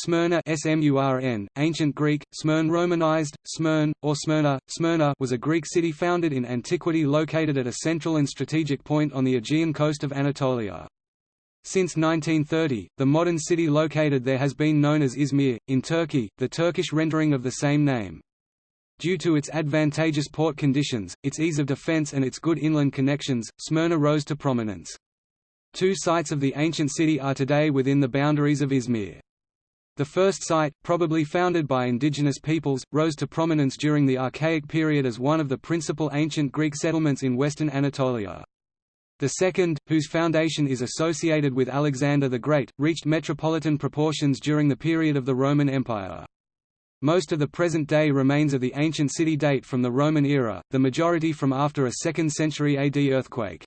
Smyrna SMURN, Ancient Greek, Smyrn Romanized, Smyrn, or Smyrna, Smyrna was a Greek city founded in antiquity located at a central and strategic point on the Aegean coast of Anatolia. Since 1930, the modern city located there has been known as Izmir, in Turkey, the Turkish rendering of the same name. Due to its advantageous port conditions, its ease of defense and its good inland connections, Smyrna rose to prominence. Two sites of the ancient city are today within the boundaries of Izmir. The first site, probably founded by indigenous peoples, rose to prominence during the Archaic period as one of the principal ancient Greek settlements in western Anatolia. The second, whose foundation is associated with Alexander the Great, reached metropolitan proportions during the period of the Roman Empire. Most of the present-day remains of the ancient city date from the Roman era, the majority from after a 2nd century AD earthquake.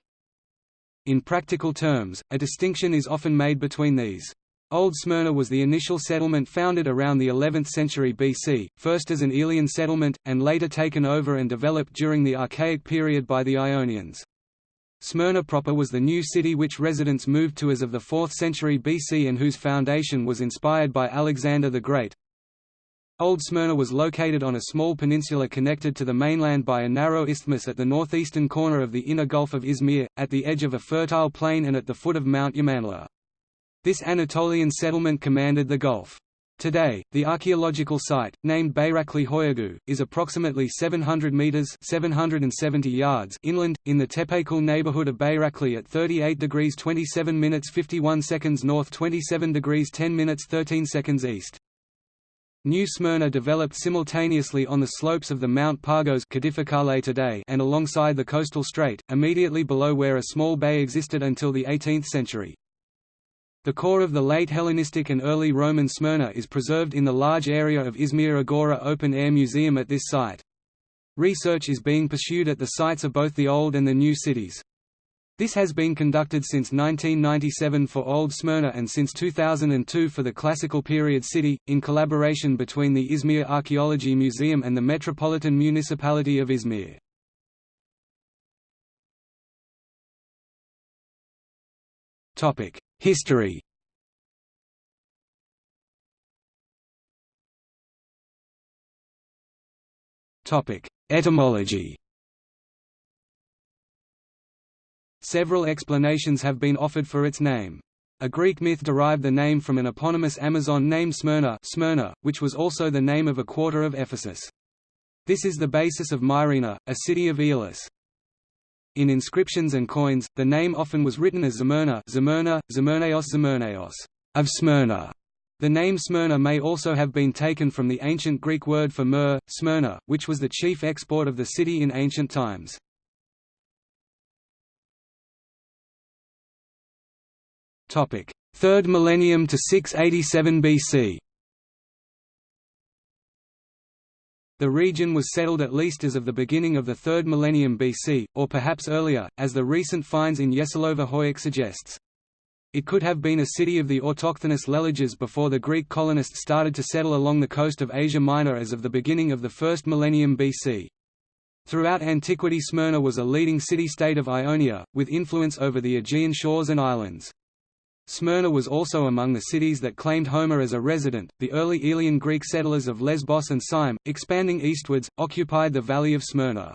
In practical terms, a distinction is often made between these. Old Smyrna was the initial settlement founded around the 11th century BC, first as an Aeolian settlement, and later taken over and developed during the Archaic period by the Ionians. Smyrna proper was the new city which residents moved to as of the 4th century BC and whose foundation was inspired by Alexander the Great, Old Smyrna was located on a small peninsula connected to the mainland by a narrow isthmus at the northeastern corner of the inner Gulf of Izmir, at the edge of a fertile plain and at the foot of Mount Yamanla. This Anatolian settlement commanded the Gulf. Today, the archaeological site, named Bayrakli Hoyagu, is approximately 700 meters (770 yards) inland in the Tepekul neighborhood of Bayrakli at 38 degrees 27 minutes 51 seconds north, 27 degrees 10 minutes 13 seconds east. New Smyrna developed simultaneously on the slopes of the Mount Pagos today and alongside the coastal strait, immediately below where a small bay existed until the 18th century. The core of the late Hellenistic and early Roman Smyrna is preserved in the large area of Izmir Agora Open Air Museum at this site. Research is being pursued at the sites of both the old and the new cities. This has been conducted since 1997 for Old Smyrna and since 2002 for the Classical Period City, in collaboration between the Izmir Archaeology Museum and the Metropolitan Municipality of Izmir. History Etymology Several explanations have been offered for its name. A Greek myth derived the name from an eponymous Amazon named Smyrna, Smyrna which was also the name of a quarter of Ephesus. This is the basis of Myrina, a city of Aeolis. In inscriptions and coins, the name often was written as Zmyrna, Zmyrna, Zmyrnaeos Zmyrnaeos, of Smyrna. The name Smyrna may also have been taken from the ancient Greek word for myrrh, Smyrna, which was the chief export of the city in ancient times. Topic: 3rd millennium to 687 BC. The region was settled at least as of the beginning of the 3rd millennium BC, or perhaps earlier, as the recent finds in Yesilova Hoyuk suggests. It could have been a city of the autochthonous Leleges before the Greek colonists started to settle along the coast of Asia Minor as of the beginning of the 1st millennium BC. Throughout antiquity Smyrna was a leading city-state of Ionia, with influence over the Aegean shores and islands. Smyrna was also among the cities that claimed Homer as a resident. The early Aeolian Greek settlers of Lesbos and Cyme, expanding eastwards, occupied the valley of Smyrna.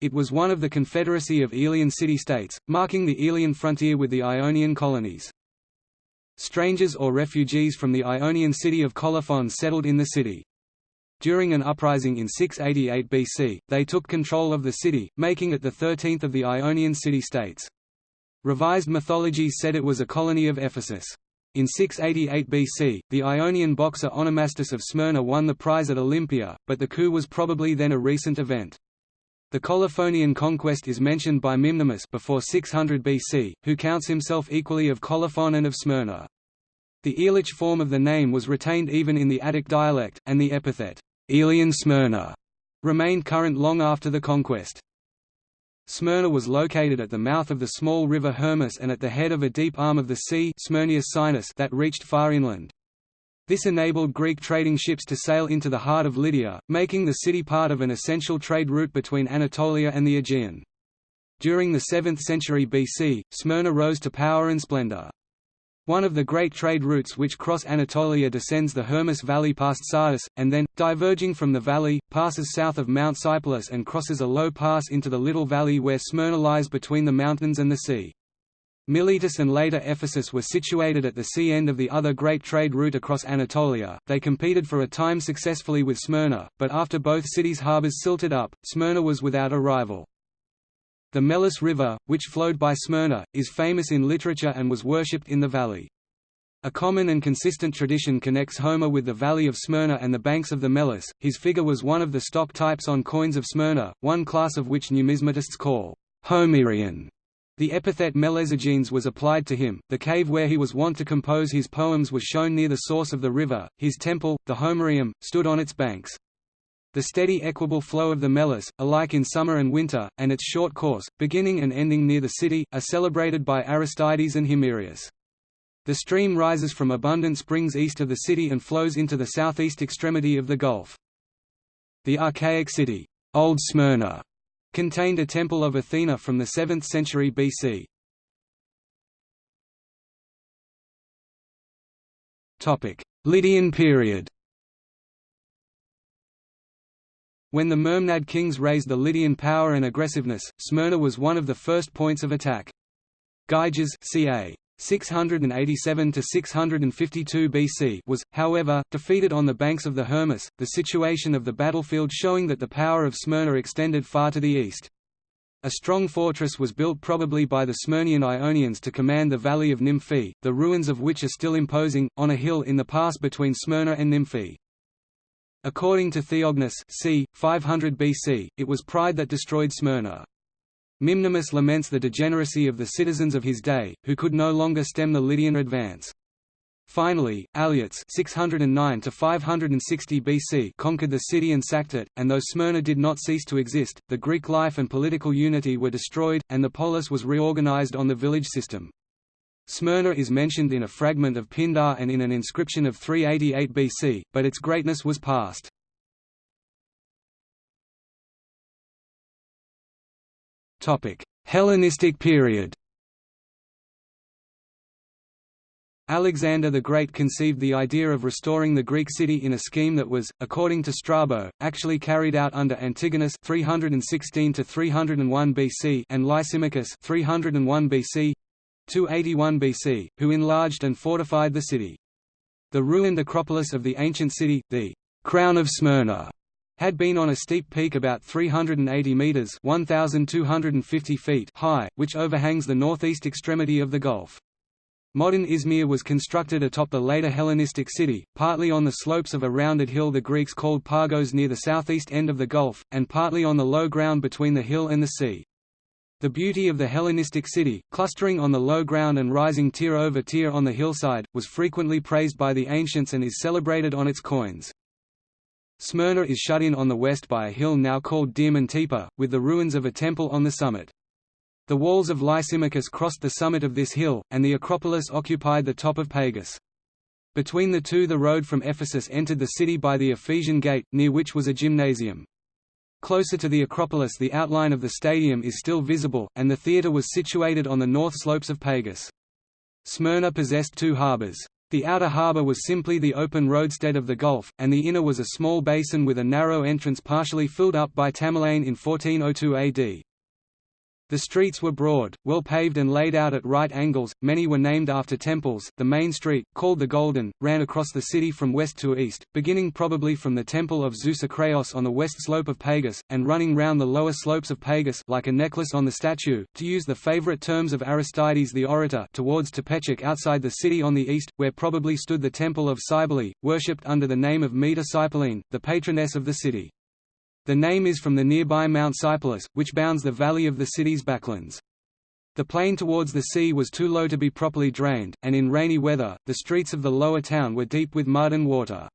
It was one of the confederacy of Aeolian city-states, marking the Aeolian frontier with the Ionian colonies. Strangers or refugees from the Ionian city of Colophon settled in the city. During an uprising in 688 BC, they took control of the city, making it the thirteenth of the Ionian city-states. Revised mythologies said it was a colony of Ephesus. In 688 BC, the Ionian boxer Onomastus of Smyrna won the prize at Olympia, but the coup was probably then a recent event. The Colophonian conquest is mentioned by Mimnermus before 600 BC, who counts himself equally of Colophon and of Smyrna. The Aeolic form of the name was retained even in the Attic dialect, and the epithet, Aeolian Smyrna, remained current long after the conquest. Smyrna was located at the mouth of the small river Hermus and at the head of a deep arm of the sea Sinus that reached far inland. This enabled Greek trading ships to sail into the heart of Lydia, making the city part of an essential trade route between Anatolia and the Aegean. During the 7th century BC, Smyrna rose to power and splendor. One of the great trade routes which cross Anatolia descends the Hermus Valley past Sardis, and then, diverging from the valley, passes south of Mount Sipylus and crosses a low pass into the little valley where Smyrna lies between the mountains and the sea. Miletus and later Ephesus were situated at the sea end of the other great trade route across Anatolia. They competed for a time successfully with Smyrna, but after both cities' harbours silted up, Smyrna was without a rival. The Meles River, which flowed by Smyrna, is famous in literature and was worshipped in the valley. A common and consistent tradition connects Homer with the valley of Smyrna and the banks of the Meles. His figure was one of the stock types on coins of Smyrna, one class of which numismatists call Homerian. The epithet Melesogenes was applied to him. The cave where he was wont to compose his poems was shown near the source of the river. His temple, the Homerium, stood on its banks. The steady equable flow of the Meles, alike in summer and winter, and its short course, beginning and ending near the city, are celebrated by Aristides and Himerius. The stream rises from abundant springs east of the city and flows into the southeast extremity of the Gulf. The archaic city, Old Smyrna, contained a temple of Athena from the 7th century BC. Lydian period When the Mermnad kings raised the Lydian power and aggressiveness, Smyrna was one of the first points of attack. Gyges ca. 687 to 652 BC was, however, defeated on the banks of the Hermus, the situation of the battlefield showing that the power of Smyrna extended far to the east. A strong fortress was built probably by the Smyrnian Ionians to command the valley of Nymphae, the ruins of which are still imposing, on a hill in the pass between Smyrna and Nymphae. According to Theognis c. 500 BC, it was pride that destroyed Smyrna. Mimnermus laments the degeneracy of the citizens of his day, who could no longer stem the Lydian advance. Finally, Alyattes 609 to 560 BC conquered the city and sacked it, and though Smyrna did not cease to exist, the Greek life and political unity were destroyed, and the polis was reorganized on the village system. Smyrna is mentioned in a fragment of Pindar and in an inscription of 388 BC, but its greatness was past. Hellenistic period Alexander the Great conceived the idea of restoring the Greek city in a scheme that was, according to Strabo, actually carried out under Antigonus 316 301 BC and Lysimachus 301 BC 281 BC, who enlarged and fortified the city. The ruined Acropolis of the ancient city, the «Crown of Smyrna», had been on a steep peak about 380 metres 1,250 feet high, which overhangs the northeast extremity of the Gulf. Modern Izmir was constructed atop the later Hellenistic city, partly on the slopes of a rounded hill the Greeks called Pagos near the southeast end of the Gulf, and partly on the low ground between the hill and the sea. The beauty of the Hellenistic city, clustering on the low ground and rising tier over tier on the hillside, was frequently praised by the ancients and is celebrated on its coins. Smyrna is shut in on the west by a hill now called Diamantepa, with the ruins of a temple on the summit. The walls of Lysimachus crossed the summit of this hill, and the Acropolis occupied the top of Pagus. Between the two the road from Ephesus entered the city by the Ephesian Gate, near which was a gymnasium. Closer to the Acropolis the outline of the stadium is still visible, and the theatre was situated on the north slopes of Pagus. Smyrna possessed two harbours. The outer harbour was simply the open roadstead of the Gulf, and the inner was a small basin with a narrow entrance partially filled up by Tamerlane in 1402 AD. The streets were broad, well paved and laid out at right angles, many were named after temples. The main street, called the Golden, ran across the city from west to east, beginning probably from the temple of Zeus Acraeos on the west slope of Pagus, and running round the lower slopes of Pagus like a necklace on the statue, to use the favorite terms of Aristides the orator towards Tepechik outside the city on the east, where probably stood the temple of Cybele, worshipped under the name of Meter Sipylene, the patroness of the city. The name is from the nearby Mount Sipylus, which bounds the valley of the city's backlands. The plain towards the sea was too low to be properly drained, and in rainy weather, the streets of the lower town were deep with mud and water.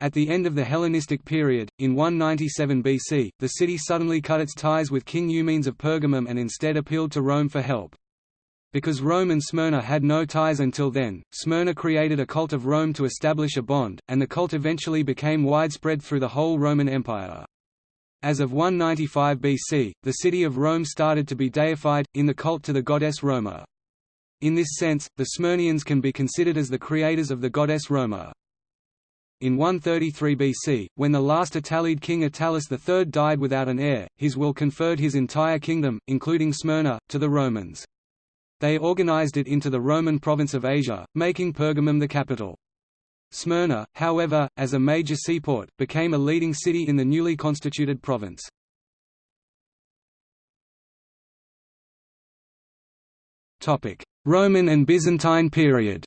At the end of the Hellenistic period, in 197 BC, the city suddenly cut its ties with King Eumenes of Pergamum and instead appealed to Rome for help. Because Rome and Smyrna had no ties until then, Smyrna created a cult of Rome to establish a bond, and the cult eventually became widespread through the whole Roman Empire. As of 195 BC, the city of Rome started to be deified, in the cult to the goddess Roma. In this sense, the Smyrnians can be considered as the creators of the goddess Roma. In 133 BC, when the last Attalid king Attalus III died without an heir, his will conferred his entire kingdom, including Smyrna, to the Romans. They organized it into the Roman province of Asia, making Pergamum the capital. Smyrna, however, as a major seaport, became a leading city in the newly constituted province. Roman and Byzantine period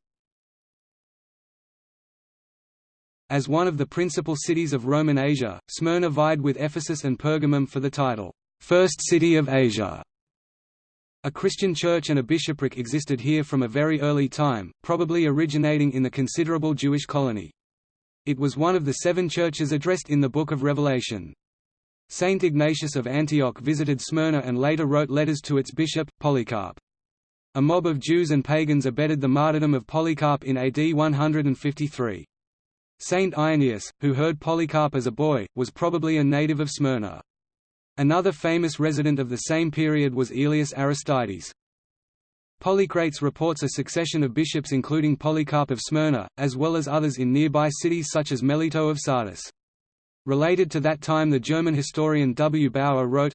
As one of the principal cities of Roman Asia, Smyrna vied with Ephesus and Pergamum for the title, First City of Asia. A Christian church and a bishopric existed here from a very early time, probably originating in the considerable Jewish colony. It was one of the seven churches addressed in the Book of Revelation. Saint Ignatius of Antioch visited Smyrna and later wrote letters to its bishop, Polycarp. A mob of Jews and pagans abetted the martyrdom of Polycarp in AD 153. Saint Irenaeus, who heard Polycarp as a boy, was probably a native of Smyrna. Another famous resident of the same period was Aelius Aristides. Polycrates reports a succession of bishops including Polycarp of Smyrna, as well as others in nearby cities such as Melito of Sardis. Related to that time the German historian W. Bauer wrote,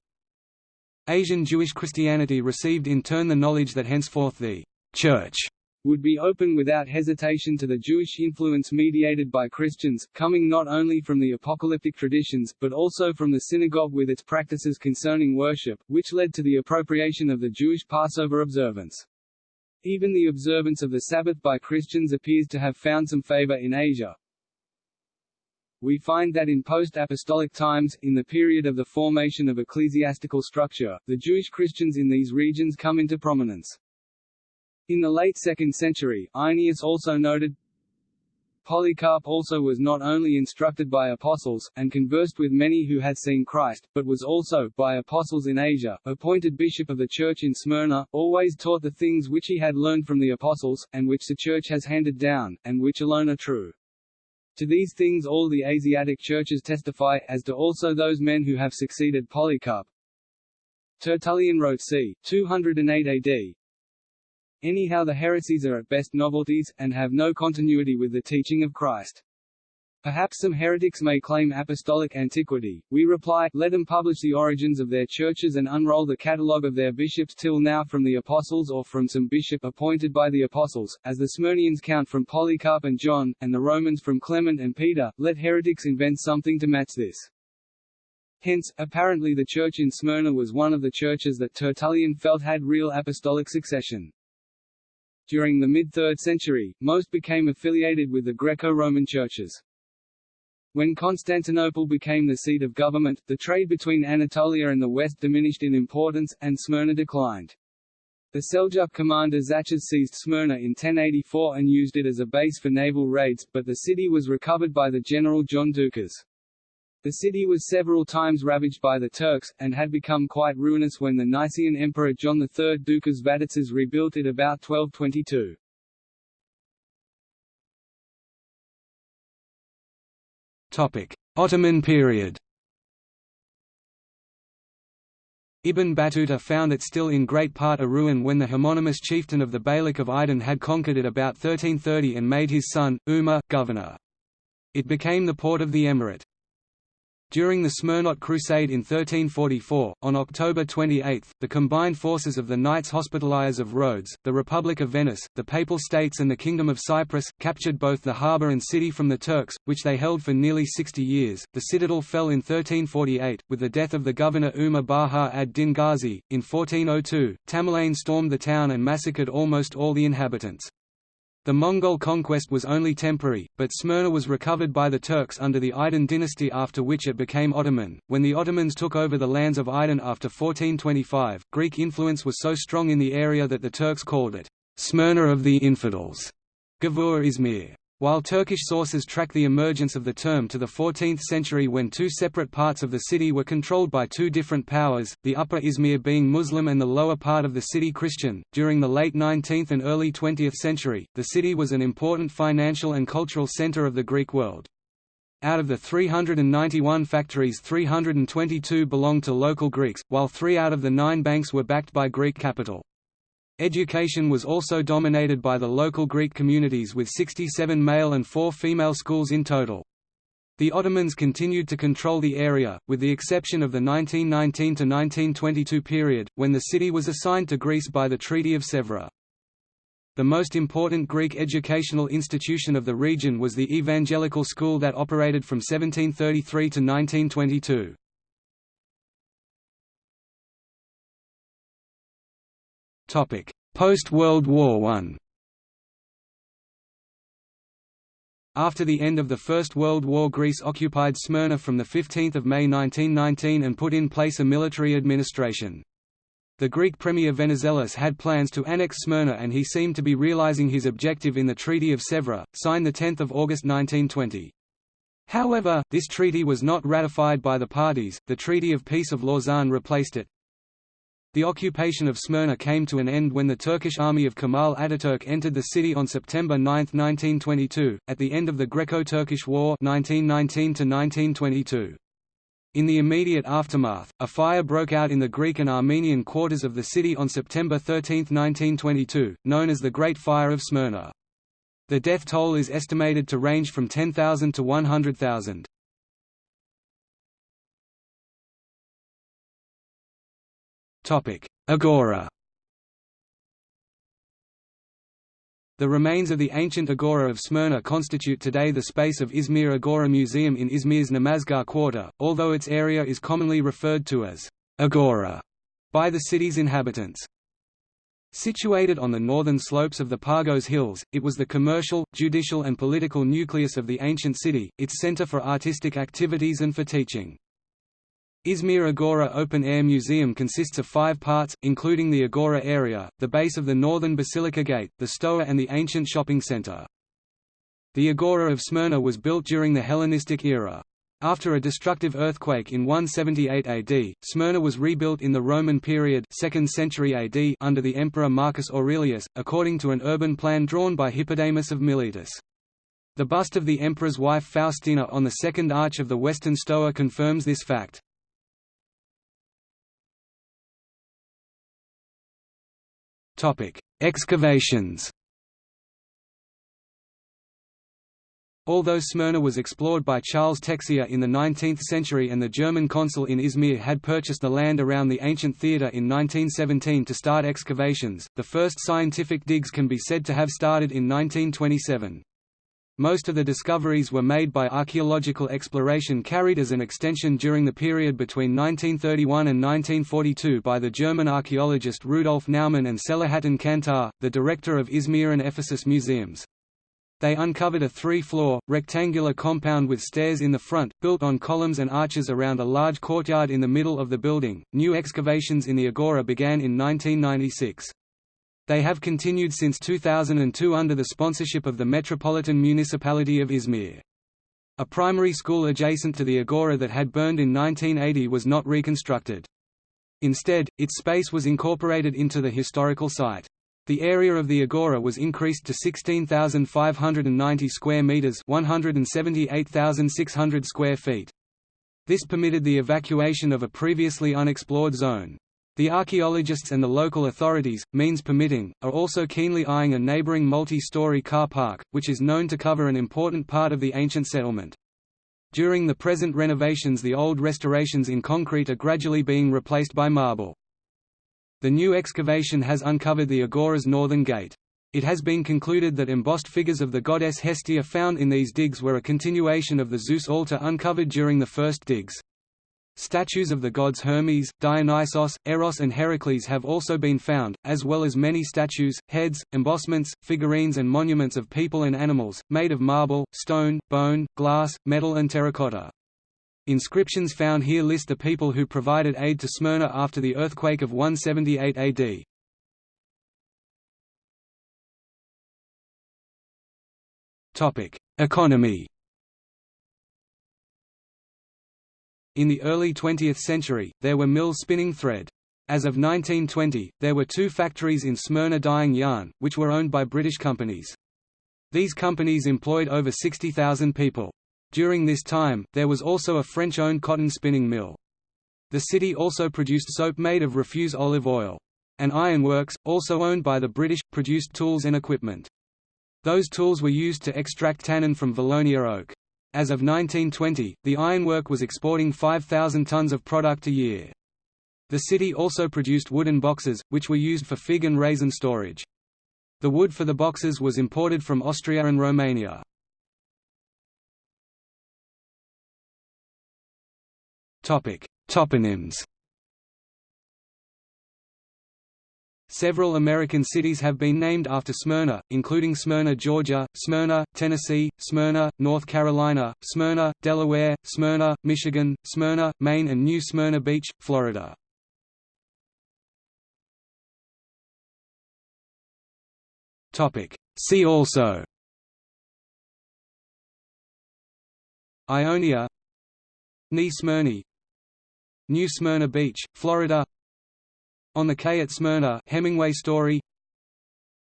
Asian Jewish Christianity received in turn the knowledge that henceforth the Church would be open without hesitation to the Jewish influence mediated by Christians, coming not only from the apocalyptic traditions, but also from the synagogue with its practices concerning worship, which led to the appropriation of the Jewish Passover observance. Even the observance of the Sabbath by Christians appears to have found some favor in Asia. We find that in post-apostolic times, in the period of the formation of ecclesiastical structure, the Jewish Christians in these regions come into prominence. In the late 2nd century, Irenaeus also noted, Polycarp also was not only instructed by apostles, and conversed with many who had seen Christ, but was also, by apostles in Asia, appointed bishop of the church in Smyrna, always taught the things which he had learned from the apostles, and which the church has handed down, and which alone are true. To these things all the Asiatic churches testify, as do also those men who have succeeded Polycarp. Tertullian wrote c. 208 AD, Anyhow the heresies are at best novelties, and have no continuity with the teaching of Christ. Perhaps some heretics may claim apostolic antiquity. We reply, let them publish the origins of their churches and unroll the catalogue of their bishops till now from the apostles or from some bishop appointed by the apostles, as the Smyrnians count from Polycarp and John, and the Romans from Clement and Peter, let heretics invent something to match this. Hence, apparently the church in Smyrna was one of the churches that Tertullian felt had real apostolic succession. During the mid-3rd century, most became affiliated with the Greco-Roman churches. When Constantinople became the seat of government, the trade between Anatolia and the West diminished in importance, and Smyrna declined. The Seljuk commander Tzachas seized Smyrna in 1084 and used it as a base for naval raids, but the city was recovered by the general John Doukas. The city was several times ravaged by the Turks, and had become quite ruinous when the Nicaean Emperor John III Doukas Vatatzes rebuilt it about 1222. Ottoman period Ibn Battuta found it still in great part a ruin when the homonymous chieftain of the Beylik of Aydin had conquered it about 1330 and made his son, Umar, governor. It became the port of the emirate. During the Smyrniote Crusade in 1344, on October 28, the combined forces of the Knights Hospitallers of Rhodes, the Republic of Venice, the Papal States and the Kingdom of Cyprus, captured both the harbour and city from the Turks, which they held for nearly 60 years. The citadel fell in 1348, with the death of the governor Umar Baha ad-Din Ghazi. In 1402, Tamerlane stormed the town and massacred almost all the inhabitants. The Mongol conquest was only temporary, but Smyrna was recovered by the Turks under the Aydin dynasty after which it became Ottoman. When the Ottomans took over the lands of Aydin after 1425, Greek influence was so strong in the area that the Turks called it Smyrna of the Infidels, Gavur Izmir. While Turkish sources track the emergence of the term to the 14th century when two separate parts of the city were controlled by two different powers, the upper Izmir being Muslim and the lower part of the city Christian, during the late 19th and early 20th century, the city was an important financial and cultural center of the Greek world. Out of the 391 factories 322 belonged to local Greeks, while three out of the nine banks were backed by Greek capital. Education was also dominated by the local Greek communities with 67 male and 4 female schools in total. The Ottomans continued to control the area, with the exception of the 1919–1922 period, when the city was assigned to Greece by the Treaty of Sèvres. The most important Greek educational institution of the region was the Evangelical School that operated from 1733 to 1922. Post-World War I After the end of the First World War Greece occupied Smyrna from 15 May 1919 and put in place a military administration. The Greek premier Venizelos had plans to annex Smyrna and he seemed to be realizing his objective in the Treaty of Sèvres, signed 10 August 1920. However, this treaty was not ratified by the parties, the Treaty of Peace of Lausanne replaced it. The occupation of Smyrna came to an end when the Turkish army of Kemal Ataturk entered the city on September 9, 1922, at the end of the Greco-Turkish War 1919 -1922. In the immediate aftermath, a fire broke out in the Greek and Armenian quarters of the city on September 13, 1922, known as the Great Fire of Smyrna. The death toll is estimated to range from 10,000 to 100,000. Agora The remains of the ancient agora of Smyrna constitute today the space of Izmir Agora Museum in Izmir's Namazgah quarter, although its area is commonly referred to as agora by the city's inhabitants. Situated on the northern slopes of the Pagos Hills, it was the commercial, judicial and political nucleus of the ancient city, its center for artistic activities and for teaching. Izmir Agora Open Air Museum consists of five parts, including the Agora area, the base of the northern Basilica Gate, the Stoa and the ancient shopping center. The Agora of Smyrna was built during the Hellenistic era. After a destructive earthquake in 178 AD, Smyrna was rebuilt in the Roman period 2nd century AD under the Emperor Marcus Aurelius, according to an urban plan drawn by Hippodamus of Miletus. The bust of the emperor's wife Faustina on the second arch of the western stoa confirms this fact. Topic: Excavations. Although Smyrna was explored by Charles Texier in the 19th century and the German consul in Izmir had purchased the land around the ancient theatre in 1917 to start excavations, the first scientific digs can be said to have started in 1927. Most of the discoveries were made by archaeological exploration carried as an extension during the period between 1931 and 1942 by the German archaeologist Rudolf Naumann and Selahattin Kantar, the director of Izmir and Ephesus museums. They uncovered a three-floor, rectangular compound with stairs in the front, built on columns and arches around a large courtyard in the middle of the building. New excavations in the agora began in 1996. They have continued since 2002 under the sponsorship of the Metropolitan Municipality of Izmir. A primary school adjacent to the agora that had burned in 1980 was not reconstructed. Instead, its space was incorporated into the historical site. The area of the agora was increased to 16,590 square meters, 178,600 square feet. This permitted the evacuation of a previously unexplored zone. The archaeologists and the local authorities, means permitting, are also keenly eyeing a neighboring multi-story car park, which is known to cover an important part of the ancient settlement. During the present renovations the old restorations in concrete are gradually being replaced by marble. The new excavation has uncovered the Agora's northern gate. It has been concluded that embossed figures of the goddess Hestia found in these digs were a continuation of the Zeus altar uncovered during the first digs. Statues of the gods Hermes, Dionysos, Eros and Heracles have also been found, as well as many statues, heads, embossments, figurines and monuments of people and animals, made of marble, stone, bone, glass, metal and terracotta. Inscriptions found here list the people who provided aid to Smyrna after the earthquake of 178 AD. Economy In the early 20th century, there were mills spinning thread. As of 1920, there were two factories in Smyrna dyeing yarn, which were owned by British companies. These companies employed over 60,000 people. During this time, there was also a French-owned cotton spinning mill. The city also produced soap made of refuse olive oil. An ironworks, also owned by the British, produced tools and equipment. Those tools were used to extract tannin from Valonia oak. As of 1920, the ironwork was exporting 5,000 tons of product a year. The city also produced wooden boxes, which were used for fig and raisin storage. The wood for the boxes was imported from Austria and Romania. Toponyms Several American cities have been named after Smyrna, including Smyrna, Georgia, Smyrna, Tennessee, Smyrna, North Carolina, Smyrna, Delaware, Smyrna, Michigan, Smyrna, Maine and New Smyrna Beach, Florida. See also. Ionia New Smyrna New Smyrna Beach, Florida on the Quay at Smyrna Hemingway story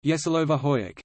Yesilova Hoyuk